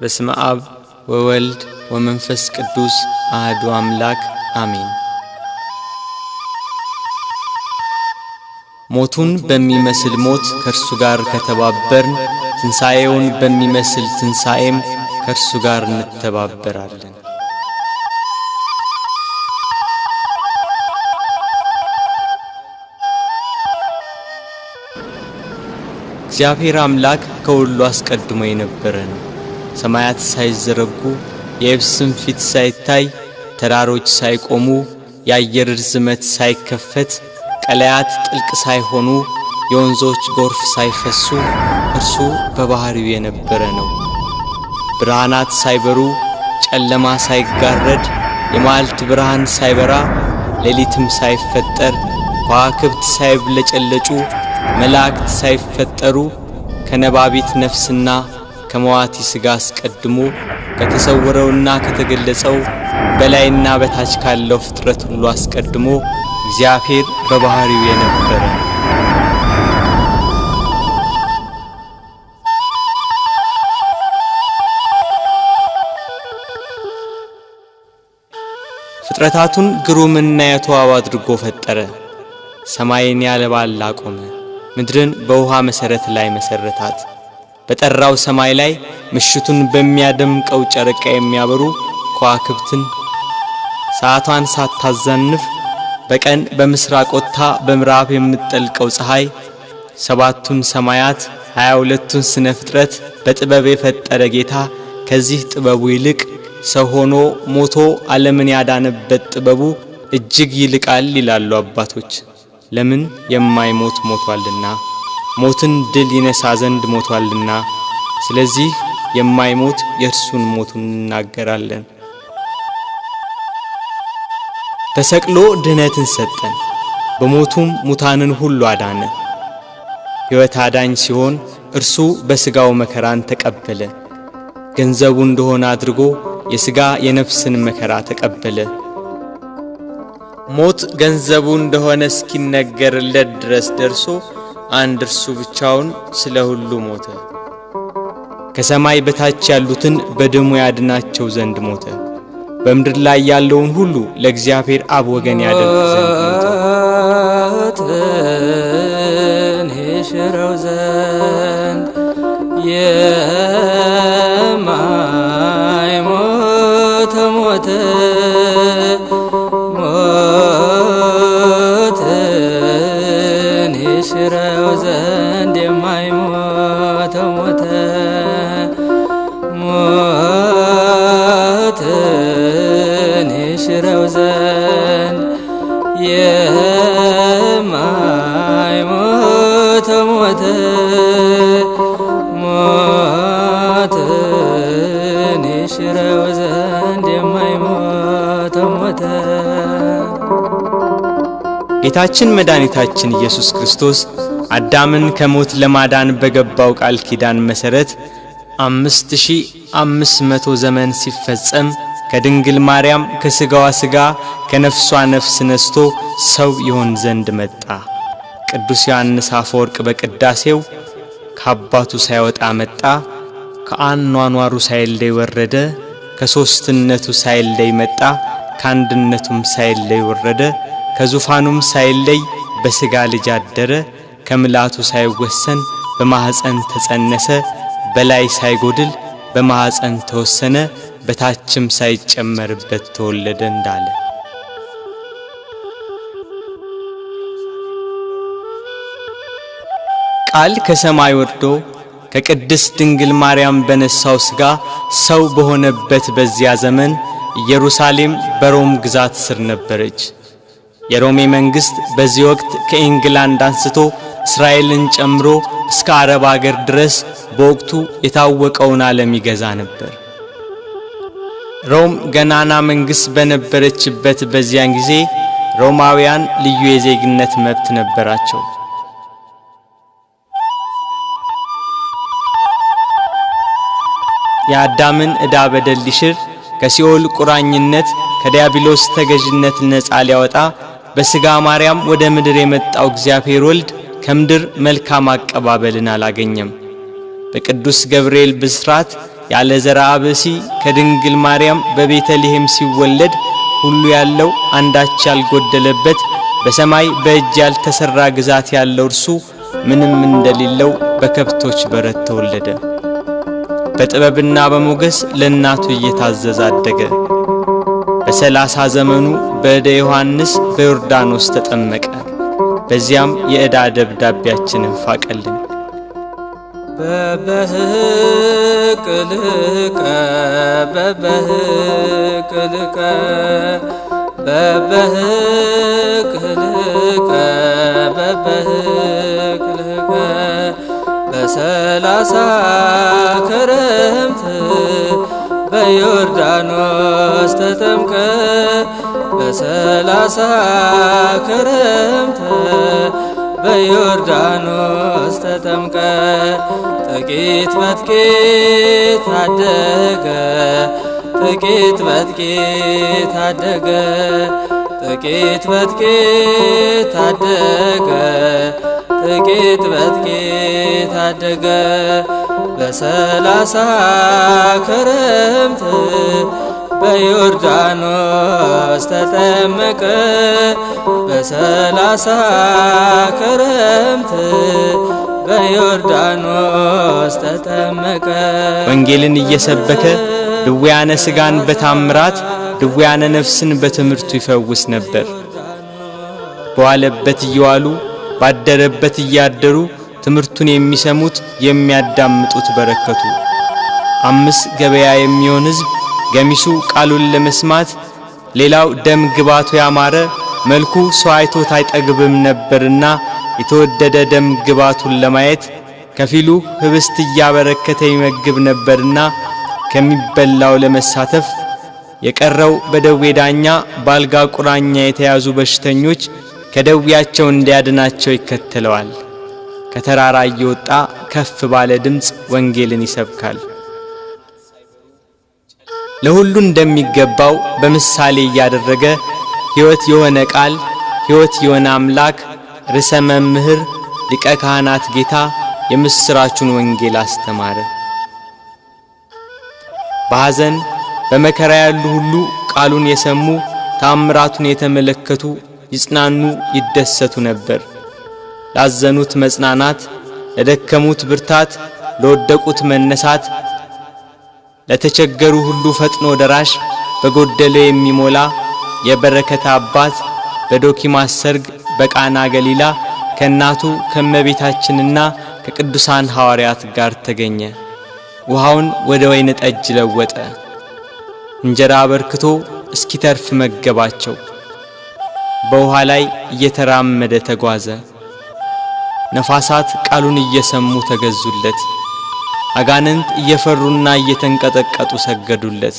በስመ አብ ወወልድ ወመንፈስ ቅዱስ አህዱ አምላክ አሜን። ሞቱን በሚመስል ሞት ከእርሱ ጋር ከተባበርን ትንሣኤውን በሚመስል ትንሣኤም ከእርሱ ጋር እንተባበራለን። እግዚአብሔር አምላክ ከሁሉ አስቀድሞ የነበረ ነው። ሰማያት ሳይዘረጉ የየብስም ፊት ሳይታይ ተራሮች ሳይቆሙ የአየር ርዝመት ሳይከፈት ቀለያት ጥልቅ ሳይሆኑ የወንዞች ጎርፍ ሳይፈሱ እርሱ በባሕሪው የነበረ ነው። ብርሃናት ሳይበሩ ጨለማ ሳይጋረድ የማልት ብርሃን ሳይበራ ሌሊትም ሳይፈጠር ከዋክብት ሳይብለጨለጩ መላእክት ሳይፈጠሩ ከነባቢት ነፍስና ከመዋቲ ሥጋ አስቀድሞ ከተሰወረውና ከተገለጸው በላይና በታች ካለው ፍጥረት ሁሉ አስቀድሞ እግዚአብሔር በባሕሪው የነበረ ፍጥረታቱን ግሩምና የተዋብ አድርጎ ፈጠረ። ሰማይን ያለ ባል አቆመ። ምድርን በውሃ መሠረት ላይ መሠረታት። በጠራው ሰማይ ላይ ምሽቱን በሚያደምቀው ጨረቃ የሚያበሩ ከዋክብትን ሰዓቷን ሳታዛንፍ በቀን በምስራቅ ወጥታ በምዕራብ የምትጠልቀው ፀሐይ ሰባቱን ሰማያት ሀያ ሁለቱን ስነ ፍጥረት በጥበብ የፈጠረ ጌታ ከዚህ ጥበቡ ይልቅ ሰው ሆኖ ሞቶ ዓለምን ያዳነበት ጥበቡ እጅግ ይልቃል ይላሉ አባቶች። ለምን የማይሞት ሞቷልና፣ ሞትን ድል ይነሳ ዘንድ ሞቷልና። ስለዚህ የማይሞት የእርሱን ሞቱን እናገራለን። ተሰቅሎ ድኅነትን ሰጠን፣ በሞቱም ሙታንን ሁሉ አዳነ። ሕይወት አዳኝ ሲሆን እርሱ በሥጋው መከራን ተቀበለ። ገንዘቡ እንደሆነ አድርጎ የሥጋ የነፍስን መከራ ተቀበለ። ሞት ገንዘቡ እንደሆነ እስኪነገርለት ድረስ ደርሶ አንድ እርሱ ብቻውን ስለ ሁሉ ሞተ። ከሰማይ በታች ያሉትን በደሙ ያድናቸው ዘንድ ሞተ። በምድር ላይ ያለውን ሁሉ ለእግዚአብሔር አብ ወገን ያደርግ ዘንድ ሞተ። ጌታችን መድኃኒታችን ኢየሱስ ክርስቶስ አዳምን ከሞት ለማዳን በገባው ቃል ኪዳን መሠረት አምስት ሺህ አምስት መቶ ዘመን ሲፈጸም ከድንግል ማርያም ከሥጋዋ ሥጋ ከነፍሷ ነፍስ ነስቶ ሰው ይሆን ዘንድ መጣ። ቅዱስ ዮሐንስ አፈወርቅ በቅዳሴው ከአባቱ ሳይወጣ መጣ፣ ከአኗኗሩ ሳይለይ ወረደ፣ ከሦስትነቱ ሳይለይ መጣ፣ ከአንድነቱም ሳይለይ ወረደ፣ ከዙፋኑም ሳይለይ በሥጋ ልጅ አደረ፣ ከምልአቱ ሳይወሰን በማኅፀን ተጸነሰ፣ በላይ ሳይጎድል በማኅፀን ተወሰነ፣ በታችም ሳይጨመርበት ተወለደ እንዳለ ቃል ከሰማይ ወርዶ ከቅድስት ድንግል ማርያም በነሳው ሥጋ ሰው በሆነበት በዚያ ዘመን ኢየሩሳሌም በሮም ግዛት ስር ነበረች። የሮሜ መንግሥት በዚህ ወቅት ከኢንግላንድ አንስቶ እስራኤልን ጨምሮ እስከ አረብ አገር ድረስ በወቅቱ የታወቀውን ዓለም ይገዛ ነበር። ሮም ገናና መንግሥት በነበረችበት በዚያን ጊዜ ሮማውያን ልዩ የዜግነት መብት ነበራቸው። የአዳምን ዕዳ በደል ሊሽር ከሲኦል ቁራኝነት ከዲያብሎስ ተገዥነት ነፃ ሊያወጣ በሥጋ ማርያም ወደ ምድር የመጣው እግዚአብሔር ወልድ ከምድር መልካም አቀባበልን አላገኘም። በቅዱስ ገብርኤል ብስራት ያለ ዘርአ ብእሲ ከድንግል ማርያም በቤተልሔም ሲወለድ ሁሉ ያለው አንዳች ያልጎደለበት በሰማይ በእጅ ያልተሰራ ግዛት ያለው እርሱ ምንም እንደሌለው በከብቶች በረት ተወለደ። በጥበብና በሞገስ ለእናቱ እየታዘዘ አደገ። በሰላሳ ዘመኑ በዕደ ዮሐንስ በዮርዳኖስ ተጠመቀ። በዚያም የዕዳ ደብዳቤያችንን ፋቀልን። በበህቅልቀ በበህቅልቀ በበህቅልቀ በበህቅልቀ በሰላሳ ክረምት በዮርዳኖስ ተጠምቀ በሰላሳ ክረምት በዮርዳኖስ ተጠምቀ ጥቂት በጥቂት አደገ ጥቂት በጥቂት አደገ ጥቂት በጥቂት አደገ ጥቂት በጥቂት አደገ። በሰላሳ ክረምት በዮርዳኖስ ተጠመቀ በሰላሳ ክረምት በዮርዳኖስ ተጠመቀ። ወንጌልን እየሰበከ ድውያነ ሥጋን በታምራት ድውያነ ነፍስን በትምህርቱ ይፈውስ ነበር። በዋለበት እየዋሉ ባደረበት እያደሩ ትምህርቱን የሚሰሙት የሚያዳምጡት በረከቱ። አምስት ገበያ የሚሆን ሕዝብ ገሚሱ ቃሉን ለመስማት ሌላው ደም ግባቱ ያማረ መልኩ ሰው አይቶት አይጠግብም ነበርና የተወደደ ደም ግባቱን ለማየት ከፊሉ ህብስት እያበረከተ ይመግብ ነበርና ከሚበላው ለመሳተፍ የቀረው በደዌ ዳኛ በአልጋ ቁራኛ የተያዙ በሽተኞች ከደዌያቸው እንዲያድናቸው ይከተለዋል። ከተራራ እየወጣ ከፍ ባለ ድምፅ ወንጌልን ይሰብካል። ለሁሉ እንደሚገባው በምሳሌ እያደረገ ሕይወት የሆነ ቃል ሕይወት የሆነ አምላክ ርዕሰ መምህር ሊቀ ካህናት ጌታ የምሥራቹን ወንጌል አስተማረ። በሐዘን በመከራ ያሉ ሁሉ ቃሉን የሰሙ ታምራቱን የተመለከቱ ይጽናኑ፣ ይደሰቱ ነበር። ላዘኑት መጽናናት፣ ለደከሙት ብርታት፣ ለወደቁት መነሳት፣ ለተቸገሩ ሁሉ ፈጥኖ ደራሽ፣ በጎደለ የሚሞላ የበረከት አባት በዶኪማስ ሰርግ በቃና ገሊላ ከእናቱ ከእመቤታችንና ከቅዱሳን ሐዋርያት ጋር ተገኘ። ውሃውን ወደ ወይን ጠጅ ለወጠ። እንጀራ አበርክቶ እስኪተርፍ መገባቸው። በውሃ ላይ እየተራመደ ተጓዘ። ነፋሳት ቃሉን እየሰሙ ተገዙለት። አጋንንት እየፈሩና እየተንቀጠቀጡ ሰገዱለት።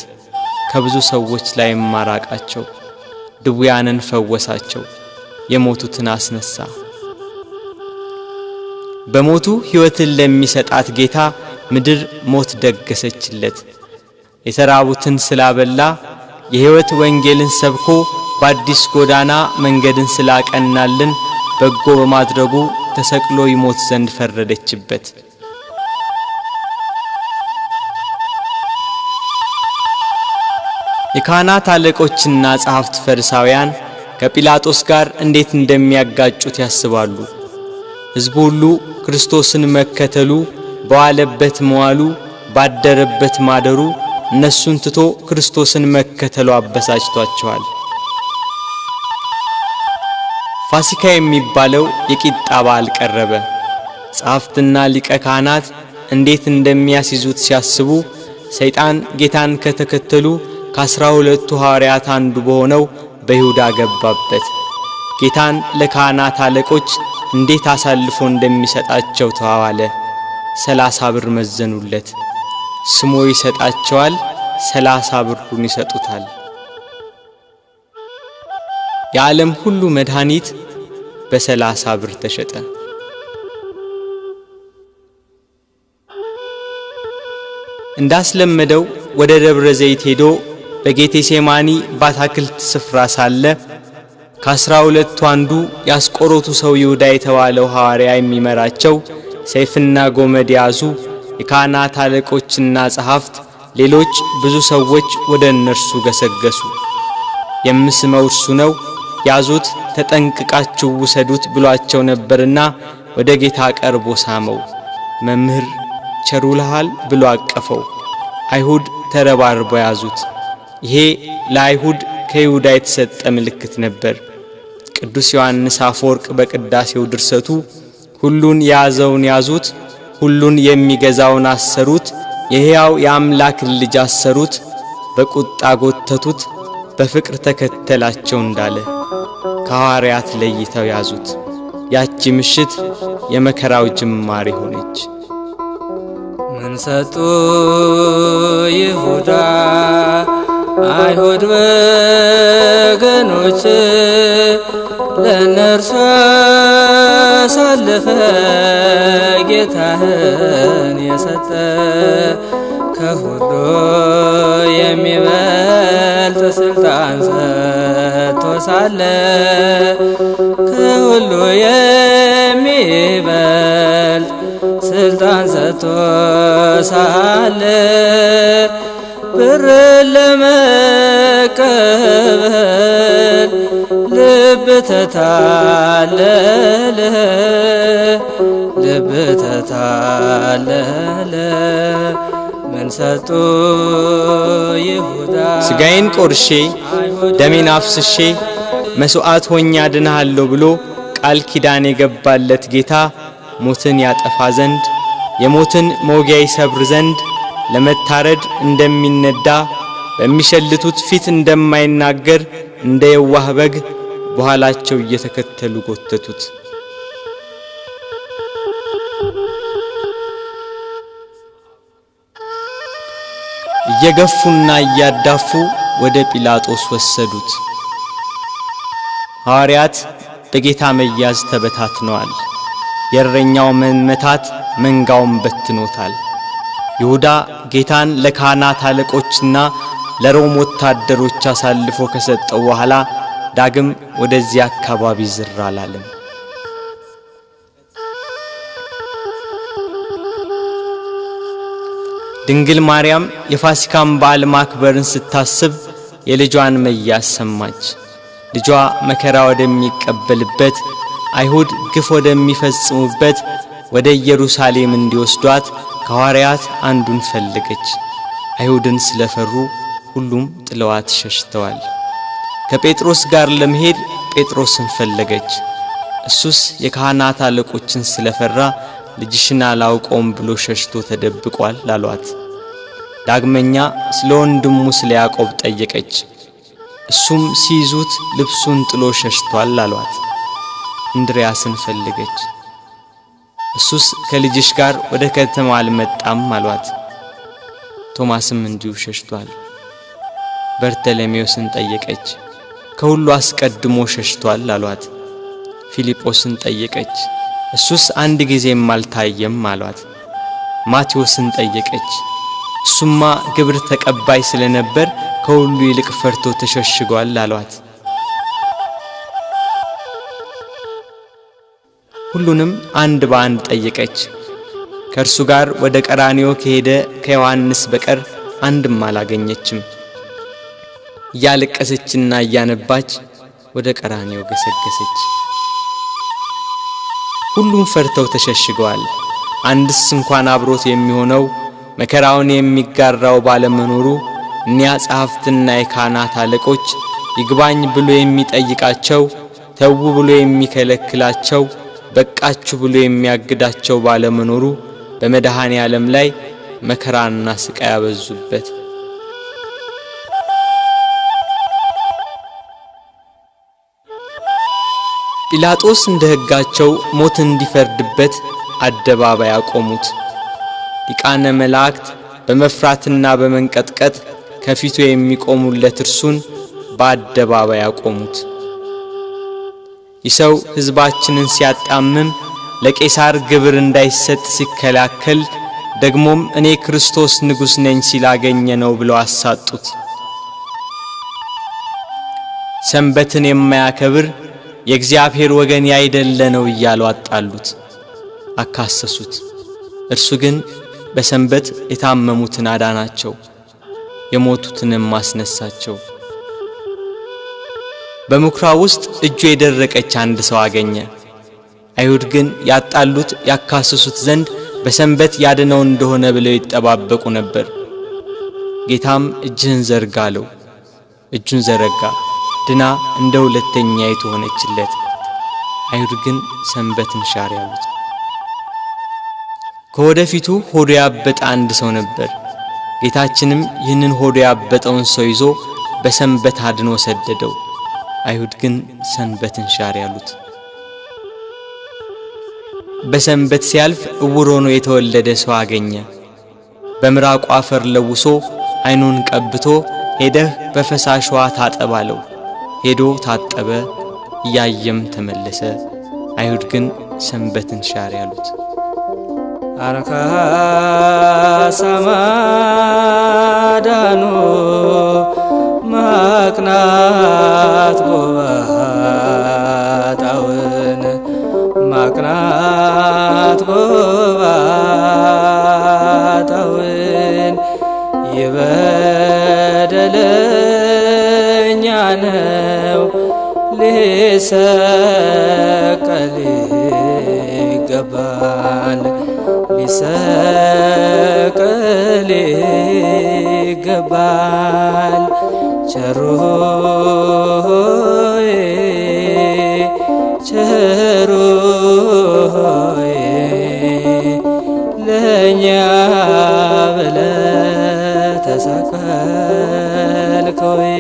ከብዙ ሰዎች ላይ ማራቃቸው፣ ድውያንን ፈወሳቸው፣ የሞቱትን አስነሳ። በሞቱ ሕይወትን ለሚሰጣት ጌታ ምድር ሞት ደገሰችለት። የተራቡትን ስላበላ የሕይወት ወንጌልን ሰብኮ በአዲስ ጎዳና መንገድን ስላቀናልን በጎ በማድረጉ ተሰቅሎ ይሞት ዘንድ ፈረደችበት። የካህናት አለቆችና ጸሐፍት ፈሪሳውያን ከጲላጦስ ጋር እንዴት እንደሚያጋጩት ያስባሉ። ሕዝቡ ሁሉ ክርስቶስን መከተሉ፣ በዋለበት መዋሉ፣ ባደረበት ማደሩ እነሱን ትቶ ክርስቶስን መከተሉ አበሳጭቷቸዋል። ፋሲካ የሚባለው የቂጣ በዓል ቀረበ። ጸሐፍትና ሊቀ ካህናት እንዴት እንደሚያስይዙት ሲያስቡ ሰይጣን ጌታን ከተከተሉ ከአስራ ሁለቱ ሐዋርያት አንዱ በሆነው በይሁዳ ገባበት። ጌታን ለካህናት አለቆች እንዴት አሳልፎ እንደሚሰጣቸው ተዋዋለ። ሰላሳ ብር መዘኑለት። ስሞ ይሰጣቸዋል፣ ሰላሳ ብሩን ይሰጡታል። የዓለም ሁሉ መድኃኒት በሰላሳ ብር ተሸጠ። እንዳስለመደው ወደ ደብረ ዘይት ሄዶ በጌቴሴማኒ በአታክልት ስፍራ ሳለ ከአስራ ሁለቱ አንዱ ያስቆሮቱ ሰው ይሁዳ የተባለው ሐዋርያ የሚመራቸው ሰይፍና ጎመድ ያዙ የካህናት አለቆችና ጸሐፍት ሌሎች ብዙ ሰዎች ወደ እነርሱ ገሰገሱ። የምስመው እርሱ ነው፣ ያዙት፣ ተጠንቅቃችሁ ውሰዱት ብሏቸው ነበርና ወደ ጌታ ቀርቦ ሳመው። መምህር ቸሩልሃል ብሎ አቀፈው። አይሁድ ተረባርበው ያዙት። ይሄ ለአይሁድ ከይሁዳ የተሰጠ ምልክት ነበር። ቅዱስ ዮሐንስ አፈወርቅ በቅዳሴው ድርሰቱ ሁሉን የያዘውን ያዙት፣ ሁሉን የሚገዛውን አሰሩት፣ የሕያው የአምላክን ልጅ አሰሩት፣ በቁጣ ጎተቱት፣ በፍቅር ተከተላቸው እንዳለ ከሐዋርያት ለይተው ያዙት። ያቺ ምሽት የመከራው ጅማሬ ሆነች። ምን ሰጡ ይሁዳ አይሁድ ወገኖች ለእነርሱ አሳለፈ ጌታህን የሰጠ ከሁሉ የሚበልጥ ስልጣን ሰጥቶ ሳለ ከሁሉ የሚበልጥ ስልጣን ሰጥቶ ሳለ ብር ለመቀበል ልብ ተታለለ ልብ ተታለለ። ምን ሰጡ ይሁዳ? ሥጋዬን ቆርሼ ደሜን አፍስሼ መሥዋዕት ሆኜ አድንሃለሁ ብሎ ቃል ኪዳን የገባለት ጌታ ሞትን ያጠፋ ዘንድ የሞትን መውጊያ ይሰብር ዘንድ ለመታረድ እንደሚነዳ በሚሸልቱት ፊት እንደማይናገር እንደ የዋህ በግ በኋላቸው እየተከተሉ ጎተቱት። እየገፉና እያዳፉ ወደ ጲላጦስ ወሰዱት። ሐዋርያት በጌታ መያዝ ተበታትነዋል። የእረኛው መመታት መንጋውን በትኖታል። ይሁዳ ጌታን ለካህናት አለቆችና ለሮም ወታደሮች አሳልፎ ከሰጠው በኋላ ዳግም ወደዚህ አካባቢ ዝር አላለም። ድንግል ማርያም የፋሲካን በዓል ማክበርን ስታስብ የልጇን መያዝ ሰማች። ልጇ መከራ ወደሚቀበልበት አይሁድ ግፍ ወደሚፈጽሙበት ወደ ኢየሩሳሌም እንዲወስዷት ከሐዋርያት አንዱን ፈለገች። አይሁድን ስለፈሩ ሁሉም ጥለዋት ሸሽተዋል። ከጴጥሮስ ጋር ለመሄድ ጴጥሮስን ፈለገች። እሱስ የካህናት አለቆችን ስለፈራ ልጅሽን አላውቀውም ብሎ ሸሽቶ ተደብቋል አሏት። ዳግመኛ ስለ ወንድሙ ስለ ያዕቆብ ጠየቀች። እሱም ሲይዙት ልብሱን ጥሎ ሸሽቷል አሏት። እንድርያስን ፈለገች። እሱስ ከልጅሽ ጋር ወደ ከተማ አልመጣም አሏት። ቶማስም እንዲሁ ሸሽቷል። በርተለሜዎስን ጠየቀች። ከሁሉ አስቀድሞ ሸሽቷል አሏት። ፊልጶስን ጠየቀች። እሱስ አንድ ጊዜም አልታየም አሏት። ማቴዎስን ጠየቀች። እሱማ ግብር ተቀባይ ስለነበር ከሁሉ ይልቅ ፈርቶ ተሸሽጓል አሏት። ሁሉንም አንድ በአንድ ጠየቀች። ከእርሱ ጋር ወደ ቀራንዮ ከሄደ ከዮሐንስ በቀር አንድም አላገኘችም። እያለቀሰችና እያነባች ወደ ቀራንዮ ገሰገሰች። ሁሉም ፈርተው ተሸሽገዋል። አንድስ እንኳን አብሮት የሚሆነው መከራውን የሚጋራው ባለመኖሩ እኒያ ጸሐፍትና የካህናት አለቆች ይግባኝ ብሎ የሚጠይቃቸው፣ ተዉ ብሎ የሚከለክላቸው፣ በቃችሁ ብሎ የሚያግዳቸው ባለመኖሩ በመድኃኔ ዓለም ላይ መከራና ስቃይ ያበዙበት። ጲላጦስ እንደ ሕጋቸው ሞት እንዲፈርድበት አደባባይ አቆሙት። ሊቃነ መላእክት በመፍራትና በመንቀጥቀጥ ከፊቱ የሚቆሙለት እርሱን በአደባባይ አቆሙት። ይህ ሰው ሕዝባችንን ሲያጣምም ለቄሳር ግብር እንዳይሰጥ ሲከላከል ደግሞም እኔ ክርስቶስ ንጉሥ ነኝ ሲላገኘ ነው ብለው አሳጡት። ሰንበትን የማያከብር የእግዚአብሔር ወገን ያይደለ ነው እያሉ አጣሉት፣ አካሰሱት። እርሱ ግን በሰንበት የታመሙትን አዳናቸው፣ የሞቱትንም አስነሳቸው። በምኵራብ ውስጥ እጁ የደረቀች አንድ ሰው አገኘ። አይሁድ ግን ያጣሉት ያካስሱት ዘንድ በሰንበት ያድነው እንደሆነ ብለው ይጠባበቁ ነበር። ጌታም እጅህን ዘርጋ አለው። እጁን ዘረጋ፣ ድና እንደ ሁለተኛይቱ ሆነችለት። አይሁድ ግን ሰንበትን ሻር ያሉት። ከወደፊቱ ሆዱ ያበጠ አንድ ሰው ነበር። ጌታችንም ይህንን ሆዱ ያበጠውን ሰው ይዞ በሰንበት አድኖ ሰደደው። አይሁድ ግን ሰንበትን ሻር ያሉት። በሰንበት ሲያልፍ እውር ሆኖ የተወለደ ሰው አገኘ። በምራቁ አፈር ለውሶ ዓይኑን ቀብቶ ሄደህ በፈሳሽ ውሃ ታጠብ አለው። ሄዶ ታጠበ፣ እያየም ተመለሰ። አይሁድ ግን ሰንበትን ሻር ያሉት። አርካ ሰማዳኑ ማቅናት ጎባጣውን። ማቅናት ጎባጣውን። ይበደለኛ ነው ሊሰቀል ይገባል። ሊሰቀል ይገባል ቸሩ ሆይ ቸሩ ሆይ ለእኛ ብለ ተሰቀልከወይ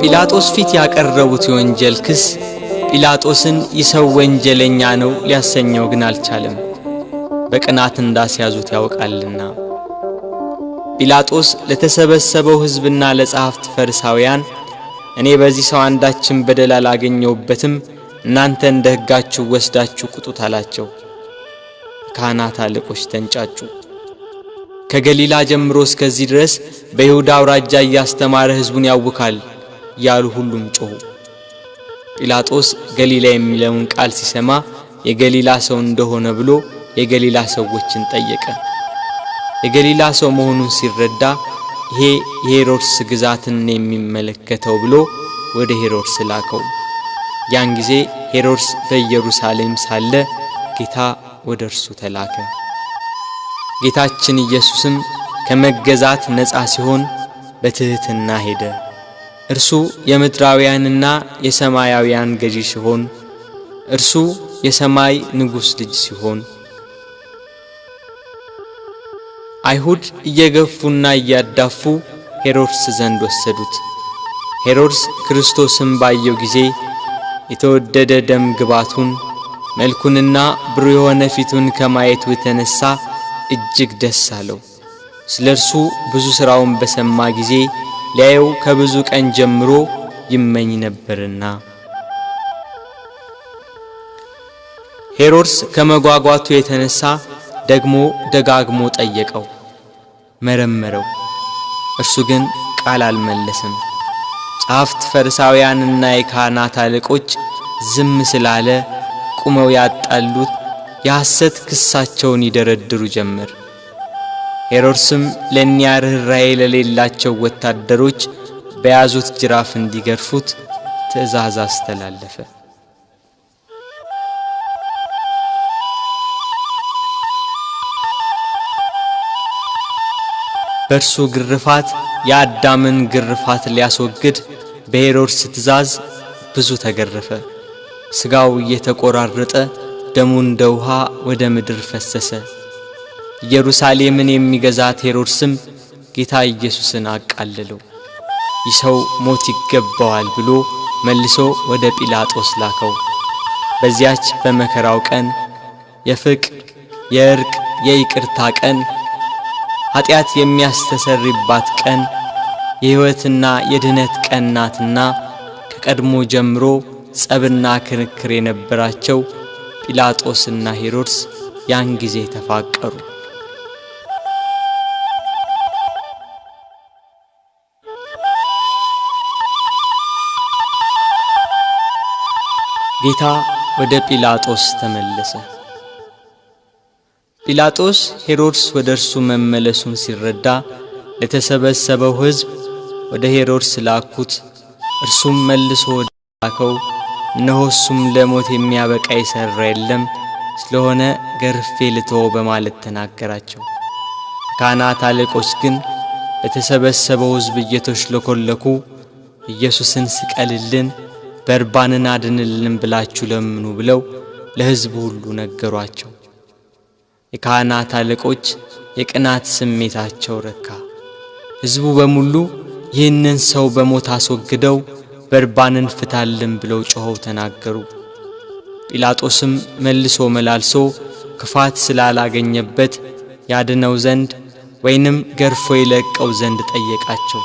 ጲላጦስ ፊት ያቀረቡት የወንጀል ክስ ጲላጦስን ይህ ሰው ወንጀለኛ ነው ሊያሰኘው ግን አልቻለም። በቅናት እንዳስያዙት ያውቃልና። ጲላጦስ ለተሰበሰበው ሕዝብና ለጸሐፍት ፈሪሳውያን እኔ በዚህ ሰው አንዳችን በደል አላገኘውበትም፣ እናንተ እንደ ሕጋችሁ ወስዳችሁ ቁጡት አላቸው። ካህናት አለቆች ተንጫጩ። ከገሊላ ጀምሮ እስከዚህ ድረስ በይሁዳ አውራጃ እያስተማረ ሕዝቡን ያውካል እያሉ ሁሉም ጮኹ። ጲላጦስ ገሊላ የሚለውን ቃል ሲሰማ የገሊላ ሰው እንደሆነ ብሎ የገሊላ ሰዎችን ጠየቀ። የገሊላ ሰው መሆኑን ሲረዳ ይሄ የሄሮድስ ግዛትን የሚመለከተው ብሎ ወደ ሄሮድስ ላከው። ያን ጊዜ ሄሮድስ በኢየሩሳሌም ሳለ ጌታ ወደ እርሱ ተላከ። ጌታችን ኢየሱስም ከመገዛት ነፃ ሲሆን በትሕትና ሄደ። እርሱ የምድራውያንና የሰማያውያን ገዢ ሲሆን እርሱ የሰማይ ንጉሥ ልጅ ሲሆን አይሁድ እየገፉና እያዳፉ ሄሮድስ ዘንድ ወሰዱት። ሄሮድስ ክርስቶስን ባየው ጊዜ የተወደደ ደም ግባቱን መልኩንና ብሩህ የሆነ ፊቱን ከማየቱ የተነሳ እጅግ ደስ አለው። ስለ እርሱ ብዙ ሥራውን በሰማ ጊዜ ሊያየው ከብዙ ቀን ጀምሮ ይመኝ ነበርና። ሄሮድስ ከመጓጓቱ የተነሳ ደግሞ ደጋግሞ ጠየቀው፣ መረመረው። እርሱ ግን ቃል አልመለስም። ጸሐፍት ፈሪሳውያንና የካህናት አለቆች ዝም ስላለ ቁመው ያጣሉት የሐሰት ክሳቸውን ይደረድሩ ጀመር። ሄሮድስም ለእኒያ ርኅራኄ ለሌላቸው ወታደሮች በያዙት ጅራፍ እንዲገርፉት ትእዛዝ አስተላለፈ። በእርሱ ግርፋት የአዳምን ግርፋት ሊያስወግድ በሄሮድስ ትእዛዝ ብዙ ተገረፈ። ሥጋው እየተቆራረጠ ደሙ እንደ ውሃ ወደ ምድር ፈሰሰ። ኢየሩሳሌምን የሚገዛት ሄሮድስም ጌታ ኢየሱስን አቃለለው። ይህ ሰው ሞት ይገባዋል ብሎ መልሶ ወደ ጲላጦስ ላከው። በዚያች በመከራው ቀን የፍቅር፣ የእርቅ፣ የይቅርታ ቀን ኀጢአት የሚያስተሰርይባት ቀን የሕይወትና የድኅነት ቀን ናትና ከቀድሞ ጀምሮ ጸብና ክርክር የነበራቸው ጲላጦስና ሄሮድስ ያን ጊዜ ተፋቀሩ። ጌታ ወደ ጲላጦስ ተመለሰ። ጲላጦስ ሄሮድስ ወደ እርሱ መመለሱን ሲረዳ ለተሰበሰበው ሕዝብ ወደ ሄሮድስ ላኩት። እርሱም መልሶ ወደ ላከው እነሆ እሱም ለሞት የሚያበቃ የሠራ የለም ስለሆነ ገርፌ ልተወው በማለት ተናገራቸው። ካህናት አለቆች ግን በተሰበሰበው ሕዝብ እየተሽለኮለኩ ኢየሱስን ስቀልልን፣ በርባንን አድንልን ብላችሁ ለምኑ ብለው ለሕዝቡ ሁሉ ነገሯቸው። የካህናት አለቆች የቅናት ስሜታቸው ረካ። ሕዝቡ በሙሉ ይህንን ሰው በሞት አስወግደው በርባንን ፍታልን ብለው ጮኸው ተናገሩ። ጲላጦስም መልሶ መላልሶ ክፋት ስላላገኘበት ያድነው ዘንድ ወይንም ገርፎ ይለቀው ዘንድ ጠየቃቸው።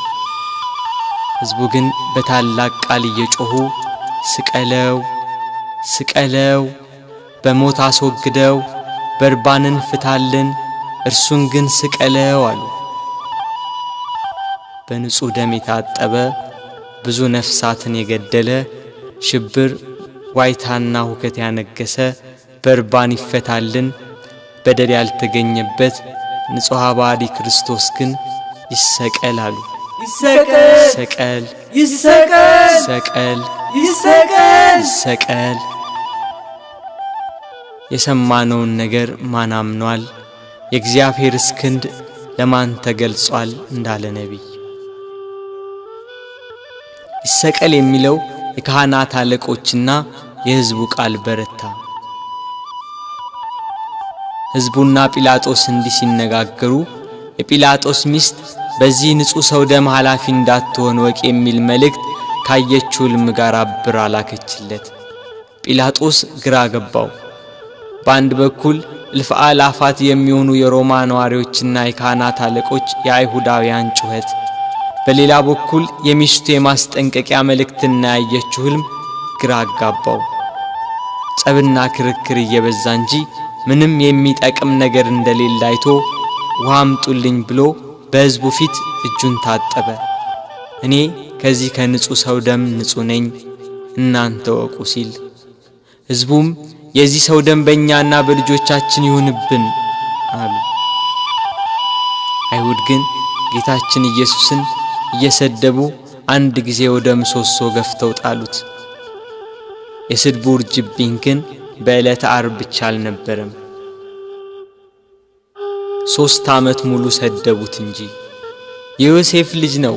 ሕዝቡ ግን በታላቅ ቃል እየጮኹ ስቀለው፣ ስቀለው፣ በሞት አስወግደው፣ በርባንን ፍታልን፣ እርሱን ግን ስቀለው አሉ። በንጹሕ ደም የታጠበ ብዙ ነፍሳትን የገደለ ሽብር ዋይታና ሁከት ያነገሰ በርባን ይፈታልን፣ በደል ያልተገኘበት ንጹሕ ባዲ ክርስቶስ ግን ይሰቀል አሉ። ይሰቀል ሰቀል ይሰቀል ሰቀል ይሰቀል ሰቀል። የሰማነውን ነገር ማን አምኗል? የእግዚአብሔርስ ክንድ ለማን ተገልጿል? እንዳለ ነቢይ ይሰቀል የሚለው የካህናት አለቆችና የሕዝቡ ቃል በረታ። ሕዝቡና ጲላጦስ እንዲህ ሲነጋገሩ የጲላጦስ ሚስት በዚህ ንጹሕ ሰው ደም ኃላፊ እንዳትሆን ወቅ የሚል መልእክት ካየችው ሕልም ጋር አብራ ላከችለት። ጲላጦስ ግራ ገባው። በአንድ በኩል እልፍ አእላፋት የሚሆኑ የሮማ ነዋሪዎችና የካህናት አለቆች የአይሁዳውያን ጩኸት፣ በሌላ በኩል የሚስቱ የማስጠንቀቂያ መልእክትና ያየችው ሕልም ግራ አጋባው። ጸብና ክርክር እየበዛ እንጂ ምንም የሚጠቅም ነገር እንደሌለ አይቶ ውሃ አምጡልኝ ብሎ በሕዝቡ ፊት እጁን ታጠበ። እኔ ከዚህ ከንጹሕ ሰው ደም ንጹሕ ነኝ፣ እናንተ ወቁ ሲል ሕዝቡም የዚህ ሰው ደም በእኛና በልጆቻችን ይሁንብን አሉ። አይሁድ ግን ጌታችን ኢየሱስን እየሰደቡ አንድ ጊዜ ወደ ምሰሶ ገፍተው ጣሉት። የስድቡ ውርጅብኝ ግን በዕለተ ዓርብ ብቻ አልነበረም። ሦስት ዓመት ሙሉ ሰደቡት እንጂ የዮሴፍ ልጅ ነው፣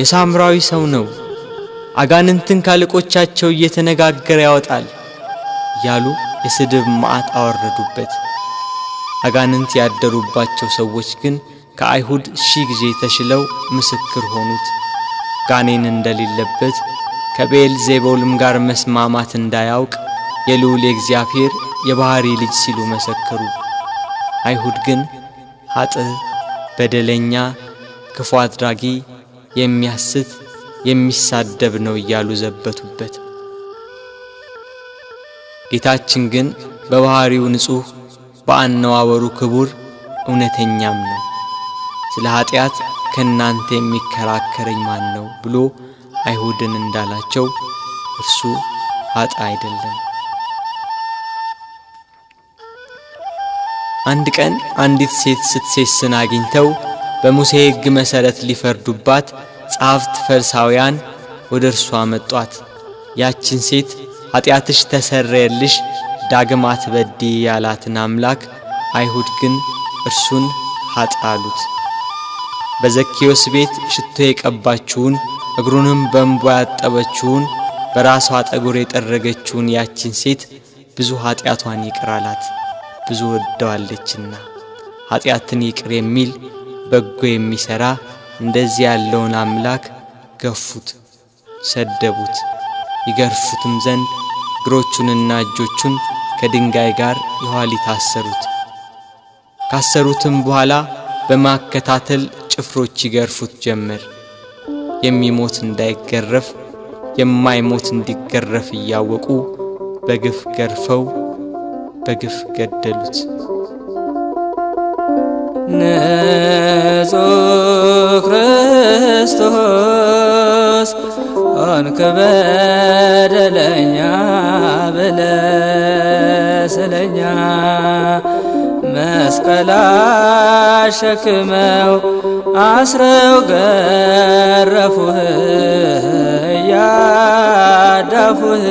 የሳምራዊ ሰው ነው፣ አጋንንትን ካለቆቻቸው እየተነጋገረ ያወጣል እያሉ የስድብ መዓት አወረዱበት። አጋንንት ያደሩባቸው ሰዎች ግን ከአይሁድ ሺህ ጊዜ ተሽለው ምስክር ሆኑት። ጋኔን እንደሌለበት ከቤል ዜቦልም ጋር መስማማት እንዳያውቅ የልዑል የእግዚአብሔር የባሕሪ ልጅ ሲሉ መሰከሩ። አይሁድ ግን ኃጥእ፣ በደለኛ፣ ክፉ አድራጊ፣ የሚያስት የሚሳደብ ነው እያሉ ዘበቱበት። ጌታችን ግን በባሕሪው ንጹሕ፣ በአነዋወሩ ክቡር፣ እውነተኛም ነው። ስለ ኀጢአት ከእናንተ የሚከራከረኝ ማን ነው ብሎ አይሁድን እንዳላቸው እርሱ ኃጥእ አይደለም። አንድ ቀን አንዲት ሴት ስትሴስን አግኝተው በሙሴ ሕግ መሠረት ሊፈርዱባት ጸሐፍት ፈሪሳውያን ወደ እርሷ መጧት። ያችን ሴት ኀጢአትሽ ተሰረየልሽ ዳግም አትበድዪ ያላትን አምላክ አይሁድ ግን እርሱን አሉት። በዘኬዎስ ቤት ሽቶ የቀባችውን እግሩንም በእንቧ ያጠበችውን በራሷ ጠጉር የጠረገችውን ያችን ሴት ብዙ ኀጢአቷን ይቅር አላት፣ ብዙ ወደዋለችና። ኀጢአትን ይቅር የሚል በጎ የሚሠራ እንደዚህ ያለውን አምላክ ገፉት፣ ሰደቡት። ይገርፉትም ዘንድ እግሮቹንና እጆቹን ከድንጋይ ጋር የኋሊት አሰሩት። ካሰሩትም በኋላ በማከታተል ጭፍሮች ይገርፉት ጀመር። የሚሞት እንዳይገረፍ የማይሞት እንዲገረፍ እያወቁ በግፍ ገርፈው በግፍ ገደሉት። ንጹሕ ክርስቶስ ሆንክ በደለኛ ብለ ስለኛ መስቀል አሸክመው አስረው ገረፉህ ያዳፉህ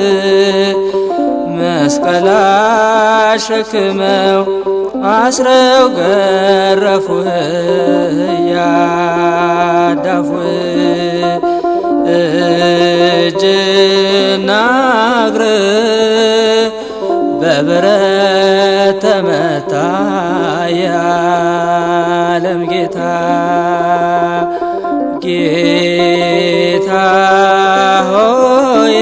መስቀል አሸክመው አስረው ገረፉህ ያዳፉህ እጅና እግር በብረት ተመታ የዓለም ጌታ ጌታ ሆይ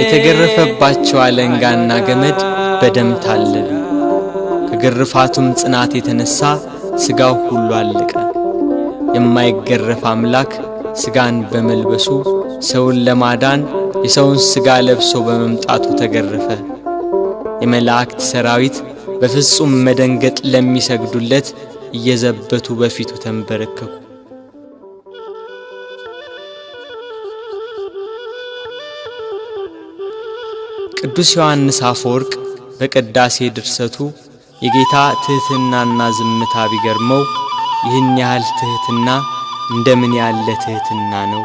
የተገረፈባቸው አለንጋና ገመድ በደም ታለሉ። ከግርፋቱም ጽናት የተነሳ ሥጋው ሁሉ አለቀ። የማይገረፍ አምላክ ሥጋን በመልበሱ ሰውን ለማዳን የሰውን ሥጋ ለብሶ በመምጣቱ ተገረፈ። የመላእክት ሰራዊት በፍጹም መደንገጥ ለሚሰግዱለት እየዘበቱ በፊቱ ተንበረከኩ። ቅዱስ ዮሐንስ አፈወርቅ በቅዳሴ ድርሰቱ የጌታ ትሕትናና ዝምታ ቢገርመው ይህን ያህል ትሕትና እንደምን ያለ ትሕትና ነው!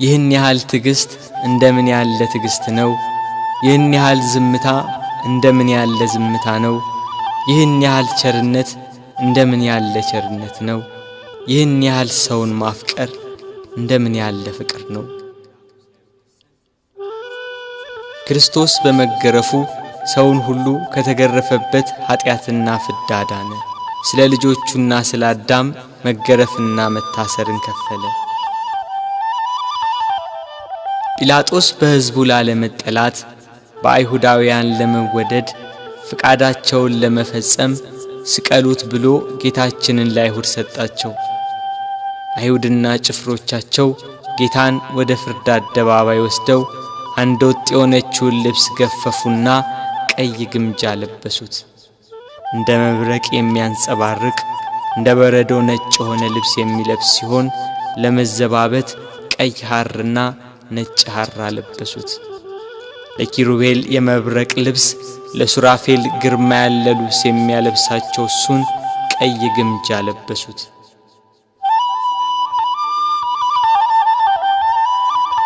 ይህን ያህል ትዕግሥት እንደምን ያለ ትዕግሥት ነው! ይህን ያህል ዝምታ እንደምን ያለ ዝምታ ነው! ይህን ያህል ቸርነት እንደምን ያለ ቸርነት ነው! ይህን ያህል ሰውን ማፍቀር እንደምን ያለ ፍቅር ነው! ክርስቶስ በመገረፉ ሰውን ሁሉ ከተገረፈበት ኀጢአትና ፍዳ ዳነ። ስለ ልጆቹና ስለ አዳም መገረፍና መታሰርን ከፈለ። ጲላጦስ በሕዝቡ ላለመጠላት በአይሁዳውያን ለመወደድ ፍቃዳቸውን ለመፈጸም ስቀሉት ብሎ ጌታችንን ለአይሁድ ሰጣቸው። አይሁድና ጭፍሮቻቸው ጌታን ወደ ፍርድ አደባባይ ወስደው አንድ ወጥ የሆነችውን ልብስ ገፈፉና ቀይ ግምጃ ለበሱት። እንደ መብረቅ የሚያንጸባርቅ እንደ በረዶ ነጭ የሆነ ልብስ የሚለብስ ሲሆን ለመዘባበት ቀይ ሐርና ነጭ ሐር አለበሱት። ለኪሩቤል የመብረቅ ልብስ፣ ለሱራፌል ግርማ ያለ ልብስ የሚያለብሳቸው እሱን ቀይ ግምጃ ለበሱት።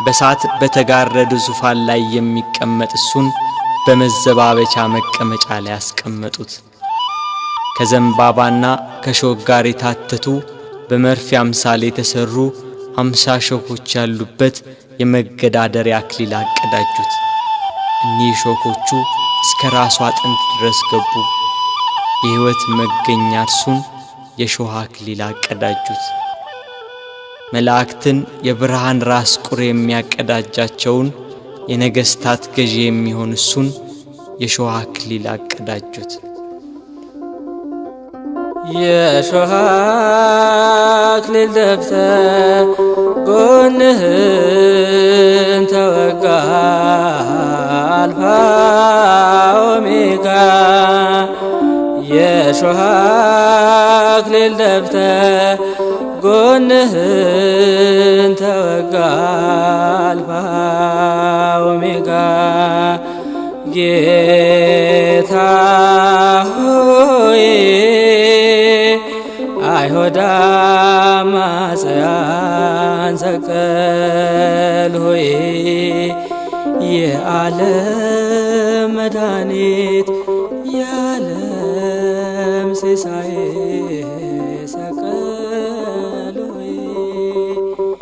በሳት በተጋረደ ዙፋን ላይ የሚቀመጥ እሱን በመዘባበቻ መቀመጫ ላይ አስቀመጡት። ከዘንባባና ከሾህ ጋር የታተቱ በመርፌ አምሳል የተሰሩ አምሳ ሾኮች ያሉበት የመገዳደሪያ አክሊል አቀዳጁት። እኒህ ሾኮቹ እስከ ራሱ አጥንት ድረስ ገቡ። የሕይወት መገኛ እርሱን የሾህ አክሊል አቀዳጁት። መላእክትን የብርሃን ራስ ቁር የሚያቀዳጃቸውን የነገሥታት ገዢ የሚሆን እሱን የሾህ አክሊል አቀዳጁት። የሾህ አክሊል ደፍተህ ጎንህን ተወጋ። አልፋ ኦሜጋ የሾህ አክሊል ደፍተህ ጎንህን ተወጋ። አልፋ ኦሜጋ ጌታ አይሁዳ አማጽያን ሰቀል ሆይ የዓለም መድኃኒት የዓለም ሲሳይ ሰቀል ሆይ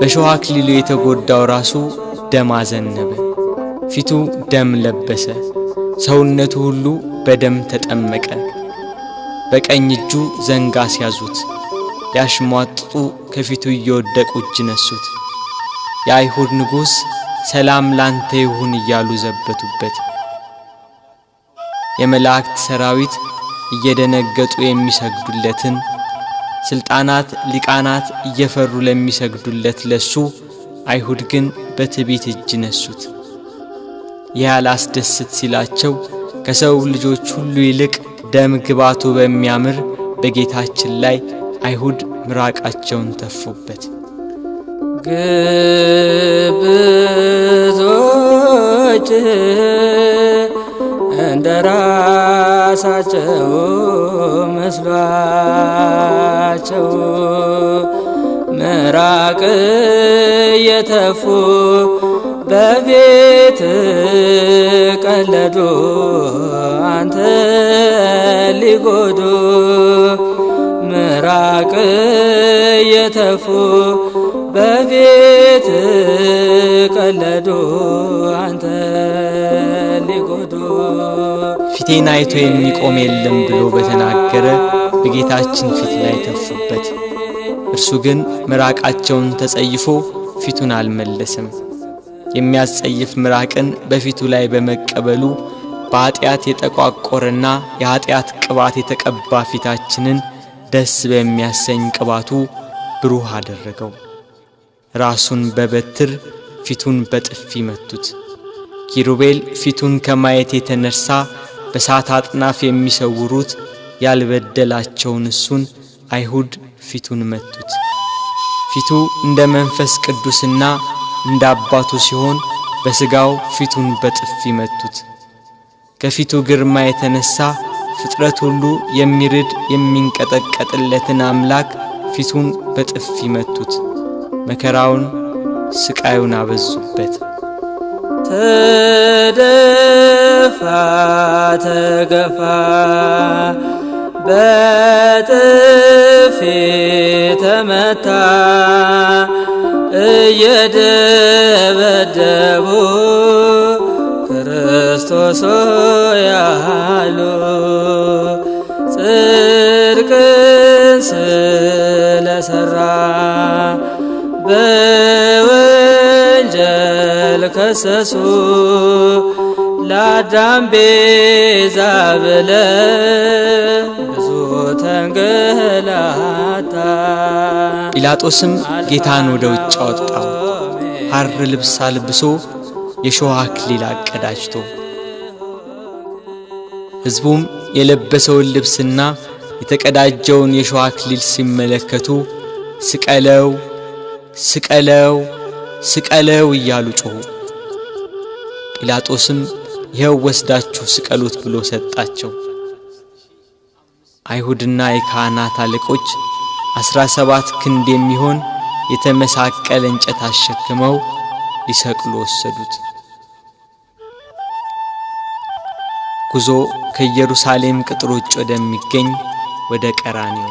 በሾህ አክሊሉ የተጎዳው ራሱ ደም አዘነበ፣ ፊቱ ደም ለበሰ፣ ሰውነቱ ሁሉ በደም ተጠመቀ። በቀኝ እጁ ዘንግ አስያዙት፣ ያሽሟጥጡ ከፊቱ እየወደቁ እጅ ነሱት። የአይሁድ ንጉሥ ሰላም ላንተ ይሁን እያሉ ዘበቱበት። የመላእክት ሰራዊት እየደነገጡ የሚሰግዱለትን ስልጣናት ሊቃናት እየፈሩ ለሚሰግዱለት ለሱ አይሁድ ግን በትዕቢት እጅ ነሱት። ይህ አላስደስት ሲላቸው ከሰው ልጆች ሁሉ ይልቅ ደም ግባቱ በሚያምር በጌታችን ላይ አይሁድ ምራቃቸውን ተፉበት። ግብዞች እንደ ራሳቸው መስሏቸው ምራቅ የተፉ በቤት ቀለዱ አንተ ሊጎዱ ምራቅ የተፉ በቤት ቀለዱ አንተ ሊጎዱ ፊቴን አይቶ የሚቆም የለም ብሎ በተናገረ በጌታችን ፊት ላይ ተፉበት። እርሱ ግን ምራቃቸውን ተጸይፎ ፊቱን አልመለሰም። የሚያስጸይፍ ምራቅን በፊቱ ላይ በመቀበሉ በኀጢአት የጠቋቆረና የኀጢአት ቅባት የተቀባ ፊታችንን ደስ በሚያሰኝ ቅባቱ ብሩህ አደረገው። ራሱን በበትር ፊቱን በጥፊ መቱት። ኪሩቤል ፊቱን ከማየት የተነሳ በሳት አጥናፍ የሚሰውሩት ያልበደላቸውን እሱን አይሁድ ፊቱን መቱት። ፊቱ እንደ መንፈስ ቅዱስና እንደ አባቱ ሲሆን በሥጋው ፊቱን በጥፊ መቱት። ከፊቱ ግርማ የተነሳ ፍጥረት ሁሉ የሚርድ የሚንቀጠቀጥለትን አምላክ ፊቱን በጥፊ መቱት። መከራውን ስቃዩን አበዙበት። ተደፋ ተገፋ በጥፊ ተመታ እየደበደቡ ክርስቶስ ያሉ ጽድቅን ስለሰራ በወንጀል ከሰሱ ለአዳም ቤዛ ብለ ብዙ ተንገላታ። ጲላጦስም ጌታን ወደ ውጭ አወጣው፣ ሐር ልብስ አልብሶ የሾህ አክሊል አቀዳጅቶ። ሕዝቡም የለበሰውን ልብስና የተቀዳጀውን የሾህ አክሊል ሲመለከቱ ስቀለው፣ ስቀለው፣ ስቀለው እያሉ ጮኹ። ጲላጦስም ይኸው ወስዳችሁ ስቀሉት ብሎ ሰጣቸው። አይሁድና የካህናት አለቆች አስራ ሰባት ክንድ የሚሆን የተመሳቀለ እንጨት አሸክመው ሊሰቅሉ ወሰዱት። ጉዞ ከኢየሩሳሌም ውጭ ወደሚገኝ ወደ ቀራንዮ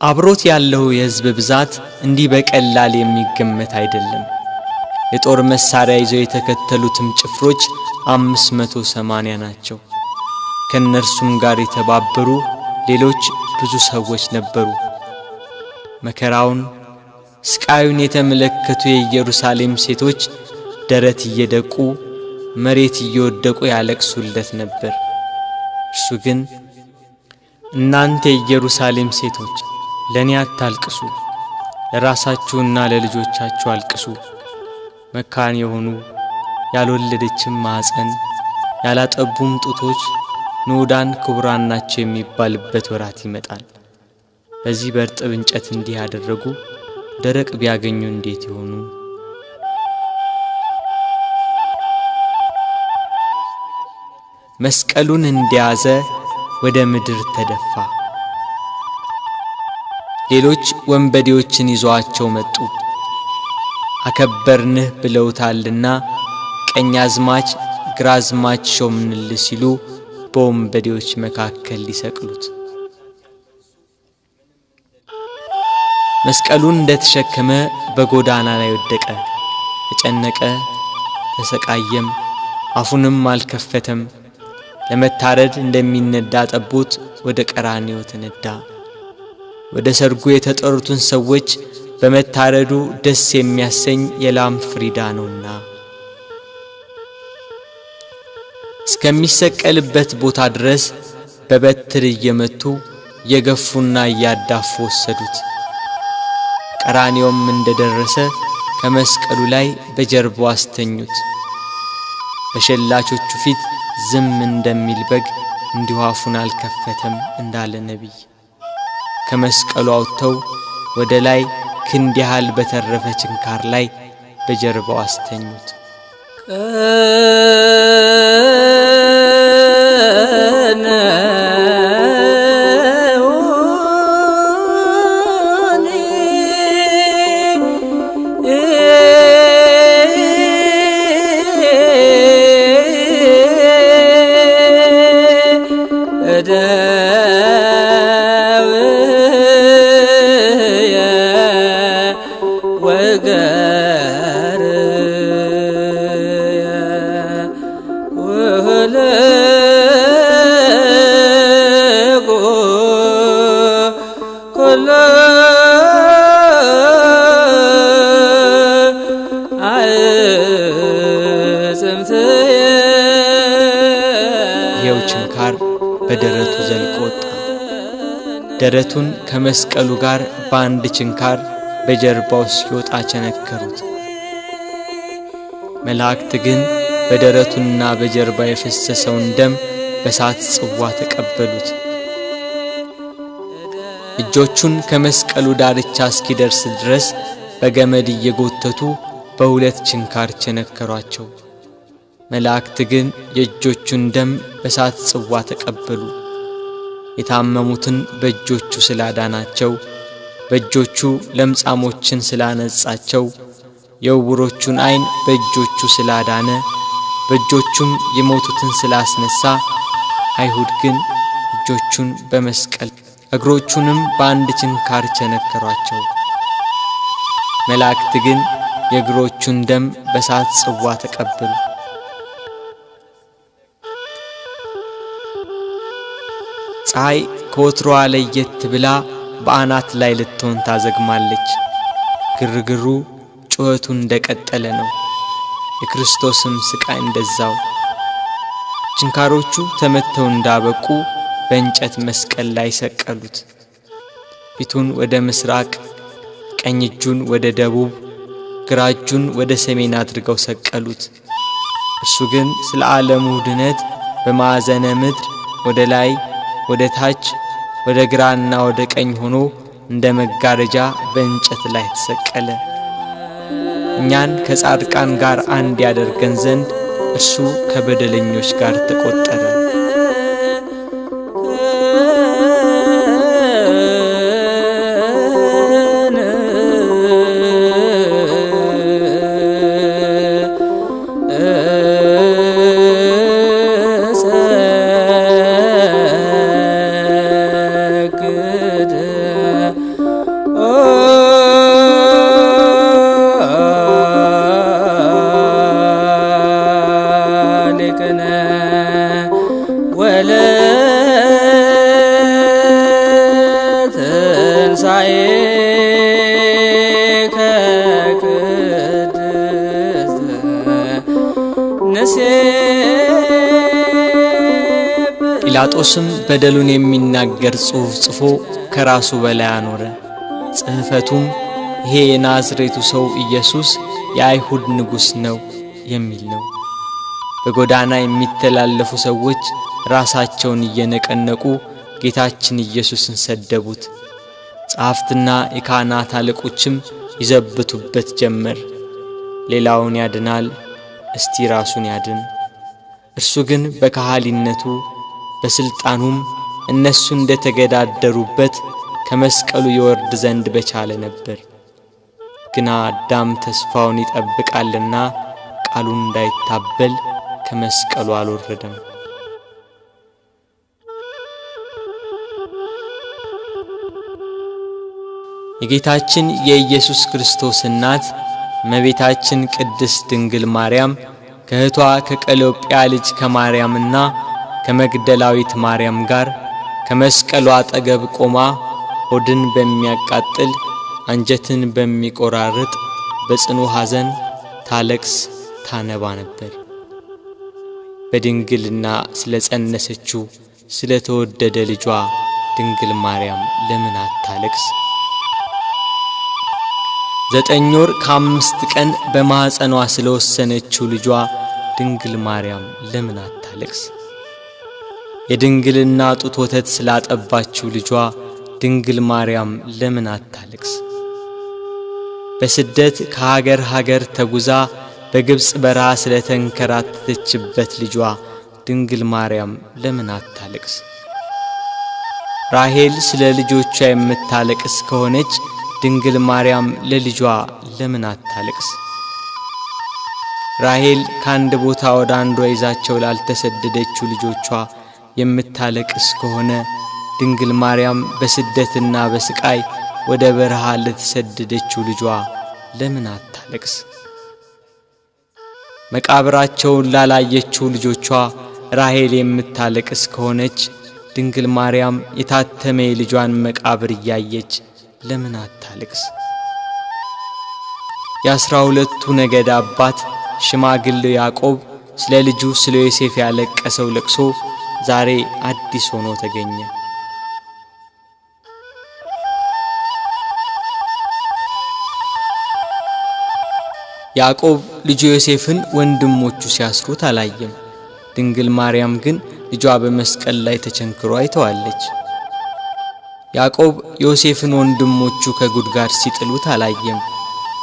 አብሮት ያለው የሕዝብ ብዛት እንዲህ በቀላል የሚገመት አይደለም። የጦር መሳሪያ ይዘው የተከተሉትም ጭፍሮች አምስት መቶ ሰማንያ ናቸው። ከእነርሱም ጋር የተባበሩ ሌሎች ብዙ ሰዎች ነበሩ። መከራውን ስቃዩን የተመለከቱ የኢየሩሳሌም ሴቶች ደረት እየደቁ መሬት እየወደቁ ያለቅሱለት ነበር። እርሱ ግን እናንተ የኢየሩሳሌም ሴቶች ለእኔ አታልቅሱ፣ ለራሳችሁና ለልጆቻችሁ አልቅሱ። መካን የሆኑ ያልወለደችም ማኅፀን ያላጠቡም ጡቶች ንዑዳን ክቡራን ናቸው የሚባልበት ወራት ይመጣል። በዚህ በእርጥብ እንጨት እንዲህ ያደረጉ ደረቅ ቢያገኙ እንዴት ይሆኑ? መስቀሉን እንደያዘ ወደ ምድር ተደፋ። ሌሎች ወንበዴዎችን ይዘዋቸው መጡ። አከበርንህ ብለውታልና ቀኛዝማች ግራዝማች ሾምንልህ ሲሉ በወንበዴዎች መካከል ሊሰቅሉት መስቀሉን እንደተሸከመ በጎዳና ላይ ወደቀ። ተጨነቀ፣ ተሰቃየም፣ አፉንም አልከፈተም። ለመታረድ እንደሚነዳ ጠቦት ወደ ቀራንዮ ተነዳ። ወደ ሰርጉ የተጠሩትን ሰዎች በመታረዱ ደስ የሚያሰኝ የላም ፍሪዳ ነውና እስከሚሰቀልበት ቦታ ድረስ በበትር እየመቱ እየገፉና እያዳፉ ወሰዱት። ቀራንዮም እንደደረሰ ከመስቀሉ ላይ በጀርባው አስተኙት። በሸላቾቹ ፊት ዝም እንደሚል በግ እንዲሁ አፉን አልከፈተም እንዳለ ነቢይ ከመስቀሉ አውጥተው ወደ ላይ ክንድ ያህል በተረፈ ችንካር ላይ በጀርባው አስተኙት። ይኸው ከመስቀሉ ጋር በአንድ ችንካር በጀርባው ሲወጣ ቸነከሩት። መላእክት ግን በደረቱና በጀርባ የፈሰሰውን ደም በሳት ጽዋ ተቀበሉት። እጆቹን ከመስቀሉ ዳርቻ እስኪደርስ ድረስ በገመድ እየጎተቱ በሁለት ችንካር ቸነከሯቸው። መላእክት ግን የእጆቹን ደም በሳት ጽዋ ተቀበሉ። የታመሙትን በእጆቹ ስላዳናቸው፣ በእጆቹ ለምጻሞችን ስላነጻቸው፣ የዕውሮቹን ዐይን በእጆቹ ስላዳነ፣ በእጆቹም የሞቱትን ስላስነሣ፣ አይሁድ ግን እጆቹን በመስቀል እግሮቹንም በአንድ ችንካር ቸነከሯቸው። መላእክት ግን የእግሮቹን ደም በሳት ጽዋ ተቀበሉ። ፀሐይ ከወትሮዋ ለየት ብላ በአናት ላይ ልትሆን ታዘግማለች። ግርግሩ ጩኸቱ እንደቀጠለ ነው። የክርስቶስም ስቃይ እንደዛው። ችንካሮቹ ተመተው እንዳበቁ በእንጨት መስቀል ላይ ሰቀሉት። ፊቱን ወደ ምስራቅ፣ ቀኝ እጁን ወደ ደቡብ፣ ግራ እጁን ወደ ሰሜን አድርገው ሰቀሉት። እርሱ ግን ስለ ዓለሙ ድነት በማዕዘነ ምድር ወደ ላይ ወደ ታች ወደ ግራና ወደ ቀኝ ሆኖ እንደ መጋረጃ በእንጨት ላይ ተሰቀለ። እኛን ከጻድቃን ጋር አንድ ያደርገን ዘንድ እርሱ ከበደለኞች ጋር ተቆጠረ። በደሉን የሚናገር ጽሑፍ ጽፎ ከራሱ በላይ አኖረ። ጽሕፈቱም ይሄ የናዝሬቱ ሰው ኢየሱስ የአይሁድ ንጉሥ ነው የሚል ነው። በጎዳና የሚተላለፉ ሰዎች ራሳቸውን እየነቀነቁ ጌታችን ኢየሱስን ሰደቡት። ጸሐፍትና የካህናት አለቆችም ይዘብቱበት ጀመር። ሌላውን ያድናል፣ እስቲ ራሱን ያድን። እርሱ ግን በካህሊነቱ በሥልጣኑም እነሱ እንደ ተገዳደሩበት ከመስቀሉ ይወርድ ዘንድ በቻለ ነበር። ግና አዳም ተስፋውን ይጠብቃልና ቃሉን እንዳይታበል ከመስቀሉ አልወረደም። የጌታችን የኢየሱስ ክርስቶስ እናት እመቤታችን ቅድስት ድንግል ማርያም ከእህቷ ከቀሎጵያ ልጅ ከማርያምና ከመግደላዊት ማርያም ጋር ከመስቀሉ አጠገብ ቆማ ሆድን በሚያቃጥል አንጀትን በሚቆራርጥ በጽኑ ሐዘን ታለቅስ ታነባ ነበር። በድንግልና ስለ ጸነሰችው ስለ ተወደደ ልጇ ድንግል ማርያም ለምን አታለቅስ? ዘጠኝ ወር ከአምስት ቀን በማኅፀኗ ስለ ወሰነችው ልጇ ድንግል ማርያም ለምን አታለቅስ? የድንግልና ጡት ወተት ስላጠባችው ልጇ ድንግል ማርያም ለምን አታለቅስ? በስደት ከሀገር ሀገር ተጉዛ በግብፅ በረሃ ስለተንከራተተችበት ልጇ ድንግል ማርያም ለምን አታለቅስ? ራሔል ስለ ልጆቿ የምታለቅስ ከሆነች ድንግል ማርያም ለልጇ ለምን አታለቅስ? ራሔል ከአንድ ቦታ ወደ አንዷ ይዛቸው ላልተሰደደችው ልጆቿ የምታለቅስ ከሆነ ድንግል ማርያም በስደትና በስቃይ ወደ በረሃ ለተሰደደችው ልጇ ለምን አታለቅስ? መቃብራቸውን ላላየችው ልጆቿ ራሔል የምታለቅስ ከሆነች ድንግል ማርያም የታተመ የልጇን መቃብር እያየች ለምን አታለቅስ? የአስራ ሁለቱ ነገድ አባት ሽማግሌው ያዕቆብ ስለ ልጁ ስለ ዮሴፍ ያለቀሰው ለቅሶ ዛሬ አዲስ ሆኖ ተገኘ። ያዕቆብ ልጁ ዮሴፍን ወንድሞቹ ሲያስሩት አላየም። ድንግል ማርያም ግን ልጇ በመስቀል ላይ ተቸንክሮ አይተዋለች። ያዕቆብ ዮሴፍን ወንድሞቹ ከጉድጓድ ሲጥሉት አላየም።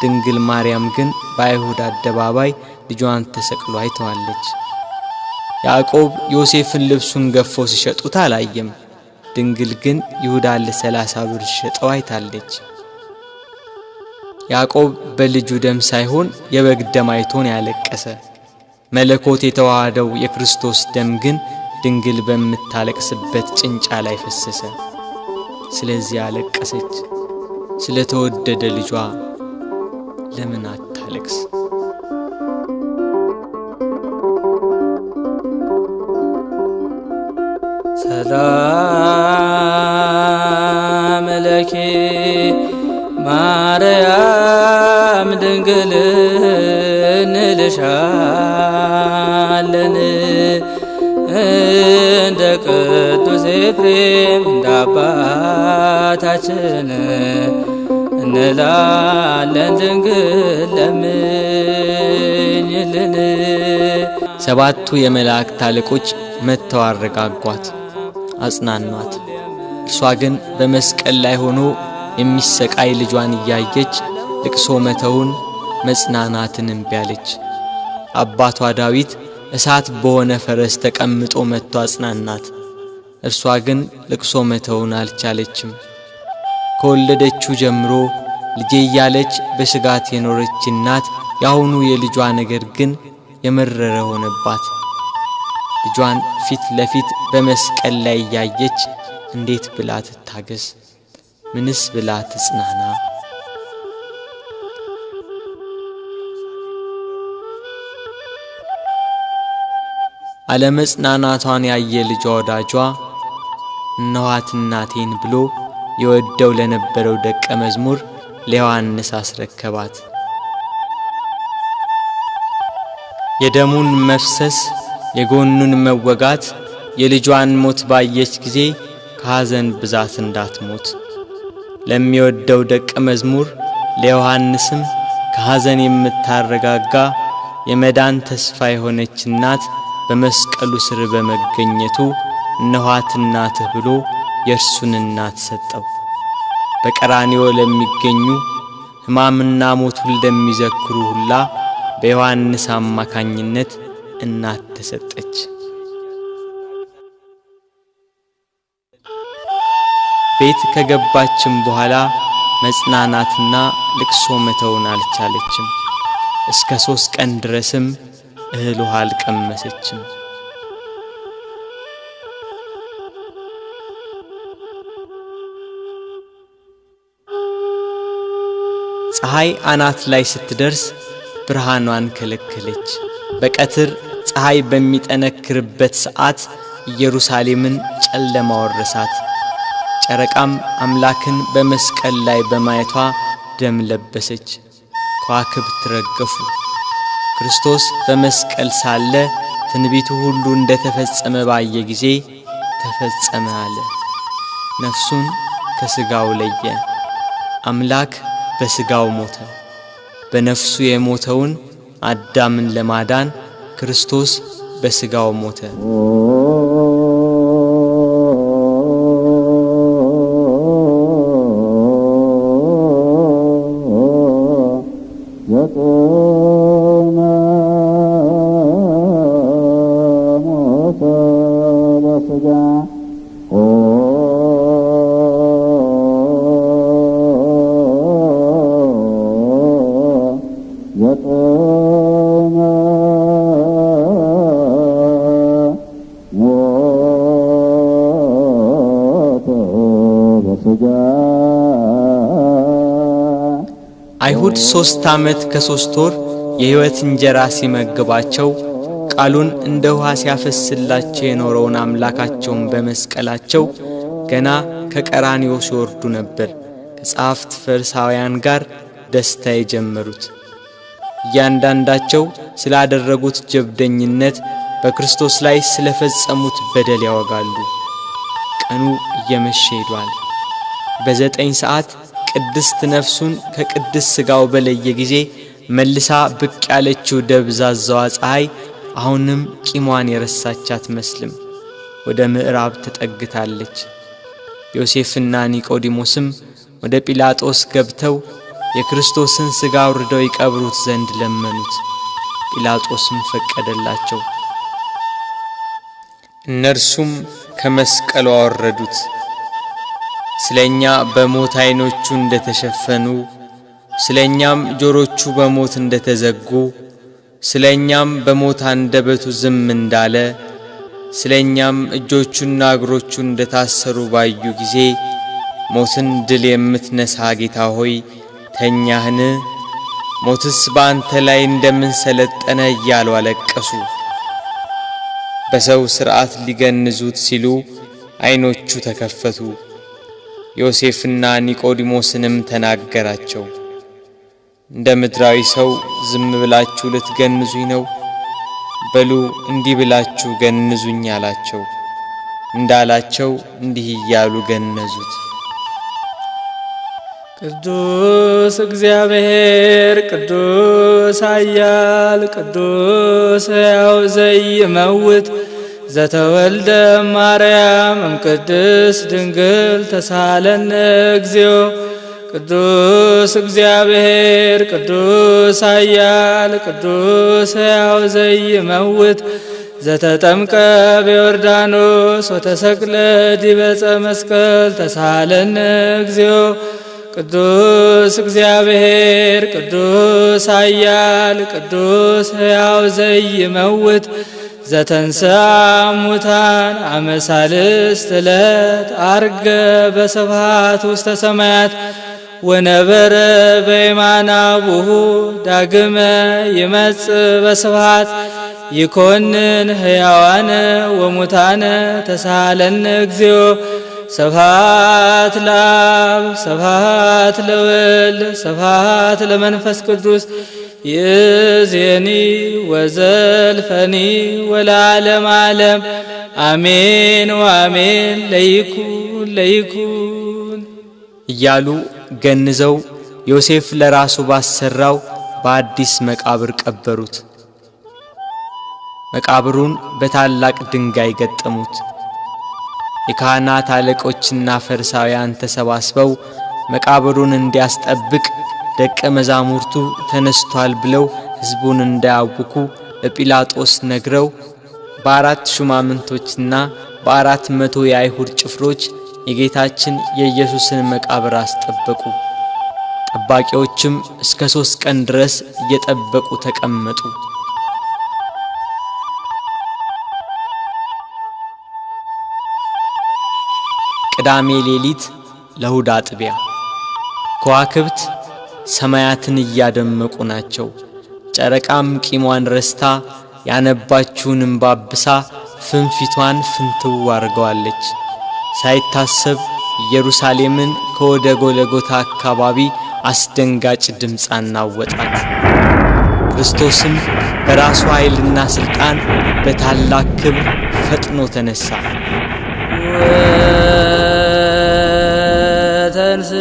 ድንግል ማርያም ግን በአይሁድ አደባባይ ልጇን ተሰቅሎ አይተዋለች። ያዕቆብ ዮሴፍን ልብሱን ገፈው ሲሸጡት አላየም። ድንግል ግን ይሁዳን ለሰላሳ ብር ሸጠው አይታለች። ያዕቆብ በልጁ ደም ሳይሆን የበግ ደም አይቶን ያለቀሰ። መለኮት የተዋሃደው የክርስቶስ ደም ግን ድንግል በምታለቅስበት ጭንጫ ላይ ፈሰሰ። ስለዚህ አለቀሰች። ስለ ተወደደ ልጇ ለምን አታለቅስ? ሰላም ለኪ ማርያም ድንግል እንልሻለን እንደ ቅዱስ ኤፍሬም እንደ አባታችን እንላለን ድንግል ለምኝልን። ሰባቱ የመላእክት አለቆች መጥተው አረጋጓት፣ አጽናኗት። እርሷ ግን በመስቀል ላይ ሆኖ የሚሰቃይ ልጇን እያየች ልቅሶ መተውን መጽናናትን እምቢ አለች። አባቷ ዳዊት እሳት በሆነ ፈረስ ተቀምጦ መጥቶ አጽናናት። እርሷ ግን ልቅሶ መተውን አልቻለችም። ከወለደችው ጀምሮ ልጄ እያለች በስጋት የኖረች እናት የአሁኑ የልጇ ነገር ግን የመረረ ሆነባት። ልጇን ፊት ለፊት በመስቀል ላይ እያየች እንዴት ብላ ትታገስ? ምንስ ብላ ትጽናና? አለመጽናናቷን ያየ ልጇ ወዳጇ እነኋት እናቴን ብሎ የወደው ለነበረው ደቀ መዝሙር ለዮሐንስ አስረከባት። የደሙን መፍሰስ የጎኑን መወጋት የልጇን ሞት ባየች ጊዜ ከሐዘን ብዛት እንዳትሞት ለሚወደው ደቀ መዝሙር ለዮሐንስም ከሐዘን የምታረጋጋ የመዳን ተስፋ የሆነች እናት በመስቀሉ ስር በመገኘቱ እነኋት እናትህ ብሎ የእርሱን እናት ሰጠው። በቀራንዮ ለሚገኙ ሕማምና ሞቱን ለሚዘክሩ ሁላ በዮሐንስ አማካኝነት እናት ተሰጠች። ቤት ከገባችም በኋላ መጽናናትና ልቅሶ መተውን አልቻለችም። እስከ ሦስት ቀን ድረስም እህል ውሃ አልቀመሰችም። ፀሐይ አናት ላይ ስትደርስ ብርሃኗን ከለከለች። በቀትር ፀሐይ በሚጠነክርበት ሰዓት ኢየሩሳሌምን ጨለማ ወረሳት። ጨረቃም አምላክን በመስቀል ላይ በማየቷ ደም ለበሰች፣ ከዋክብት ረገፉ። ክርስቶስ በመስቀል ሳለ ትንቢቱ ሁሉ እንደ ተፈጸመ ባየ ጊዜ ተፈጸመ አለ። ነፍሱን ከሥጋው ለየ። አምላክ በሥጋው ሞተ። በነፍሱ የሞተውን አዳምን ለማዳን ክርስቶስ በሥጋው ሞተ። አይሁድ ሦስት ዓመት ከሦስት ወር የሕይወት እንጀራ ሲመግባቸው ቃሉን እንደ ውኃ ሲያፈስላቸው የኖረውን አምላካቸውን በመስቀላቸው ገና ከቀራንዮ ሲወርዱ ነበር ከጸሐፍት ፈሪሳውያን ጋር ደስታ የጀመሩት። እያንዳንዳቸው ስላደረጉት ጀብደኝነት፣ በክርስቶስ ላይ ስለፈጸሙት በደል ያወጋሉ። ቀኑ እየመሸ ሄዷል። በዘጠኝ ሰዓት ቅድስት ነፍሱን ከቅድስት ሥጋው በለየ ጊዜ መልሳ ብቅ ያለችው ደብዛዛዋ ፀሐይ አሁንም ቂሟን የረሳች አትመስልም። ወደ ምዕራብ ተጠግታለች። ዮሴፍና ኒቆዲሞስም ወደ ጲላጦስ ገብተው የክርስቶስን ሥጋ አውርደው ይቀብሩት ዘንድ ለመኑት። ጲላጦስም ፈቀደላቸው። እነርሱም ከመስቀሉ አወረዱት። ስለ እኛ በሞት ዐይኖቹ እንደ ተሸፈኑ፣ ስለ እኛም ጆሮቹ በሞት እንደ ተዘጉ፣ ስለ እኛም በሞት አንደበቱ ዝም እንዳለ፣ ስለ እኛም እጆቹና እግሮቹ እንደ ታሰሩ ባዩ ጊዜ ሞትን ድል የምትነሣ ጌታ ሆይ ተኛህን? ሞትስ በአንተ ላይ እንደምን ሰለጠነ እያሉ አለቀሱ። በሰው ሥርዓት ሊገንዙት ሲሉ ዐይኖቹ ተከፈቱ። ዮሴፍና ኒቆዲሞስንም ተናገራቸው። እንደ ምድራዊ ሰው ዝም ብላችሁ ልትገንዙኝ ነው? በሉ እንዲህ ብላችሁ ገንዙኝ አላቸው። እንዳላቸው እንዲህ እያሉ ገነዙት። ቅዱስ እግዚአብሔር ቅዱስ ኃያል ቅዱስ ሕያው ዘይመውት ዘተወልደ ማርያም እምቅድስ ድንግል ተሳለነ እግዚኦ። ቅዱስ እግዚአብሔር ቅዱስ ኃያል ቅዱስ ሕያው ዘይመውት። ዘተጠምቀ በዮርዳኖስ ወተሰቅለ ዲበ መስቀል ተሳለነ እግዚኦ። ቅዱስ እግዚአብሔር ቅዱስ ኃያል ቅዱስ ሕያው ዘይመውት ዘተንሥአ እሙታን አመ ሣልስት ዕለት ዐርገ በስብሐት ውስተ ሰማያት ወነበረ በየማነ አቡሁ ዳግመ ይመጽእ በስብሐት ይኰንን ሕያዋነ ወሙታነ ተሳሃለነ እግዚኦ ስብሐት ለአብ ስብሐት ለወልድ ስብሐት ለመንፈስ ቅዱስ ይእዜኒ ወዘልፈኒ ወለዓለመ ዓለም አሜን ወአሜን ለይኩን ለይኩን እያሉ ገንዘው ዮሴፍ ለራሱ ባሰራው በአዲስ መቃብር ቀበሩት። መቃብሩን በታላቅ ድንጋይ ገጠሙት። የካህናት አለቆችና ፈሪሳውያን ተሰባስበው መቃብሩን እንዲያስጠብቅ ደቀ መዛሙርቱ ተነስቷል ብለው ሕዝቡን እንዳያውኩ ለጲላጦስ ነግረው በአራት ሹማምንቶችና በአራት መቶ የአይሁድ ጭፍሮች የጌታችን የኢየሱስን መቃብር አስጠበቁ። ጠባቂዎችም እስከ ሦስት ቀን ድረስ እየጠበቁ ተቀመጡ። ቅዳሜ ሌሊት ለእሁድ አጥቢያ ከዋክብት ሰማያትን እያደመቁ ናቸው። ጨረቃም ቂሟን ረስታ ያነባችውን እምባ አብሳ ፍንፊቷን ፍንትው አድርገዋለች። ሳይታሰብ ኢየሩሳሌምን ከወደ ጎለጎታ አካባቢ አስደንጋጭ ድምፅ አናወጣት። ክርስቶስም በራሱ ኃይልና ሥልጣን በታላቅ ክብር ፈጥኖ ተነሣ። ወተንስ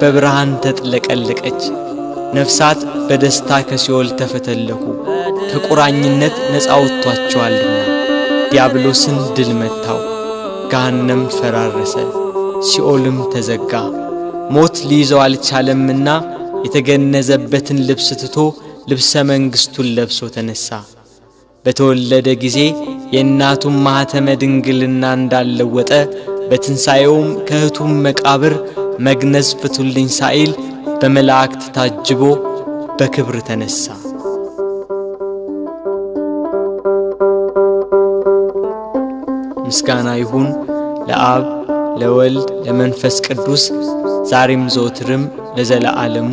በብርሃን ተጥለቀለቀች። ነፍሳት በደስታ ከሲኦል ተፈተለኩ። ከቁራኝነት ነፃ ወጥቷቸዋልና ዲያብሎስን ድል መታው። ገሃነም ፈራረሰ፣ ሲኦልም ተዘጋ። ሞት ሊይዘው አልቻለምና የተገነዘበትን ልብስ ትቶ ልብሰ መንግሥቱን ለብሶ ተነሣ። በተወለደ ጊዜ የእናቱን ማኅተመ ድንግልና እንዳለወጠ በትንሣኤውም ከእህቱም መቃብር መግነዝ ፍቱልኝ ሳይል በመላእክት ታጅቦ በክብር ተነሣ። ምስጋና ይሁን ለአብ ለወልድ ለመንፈስ ቅዱስ ዛሬም ዘወትርም ለዘለዓለሙ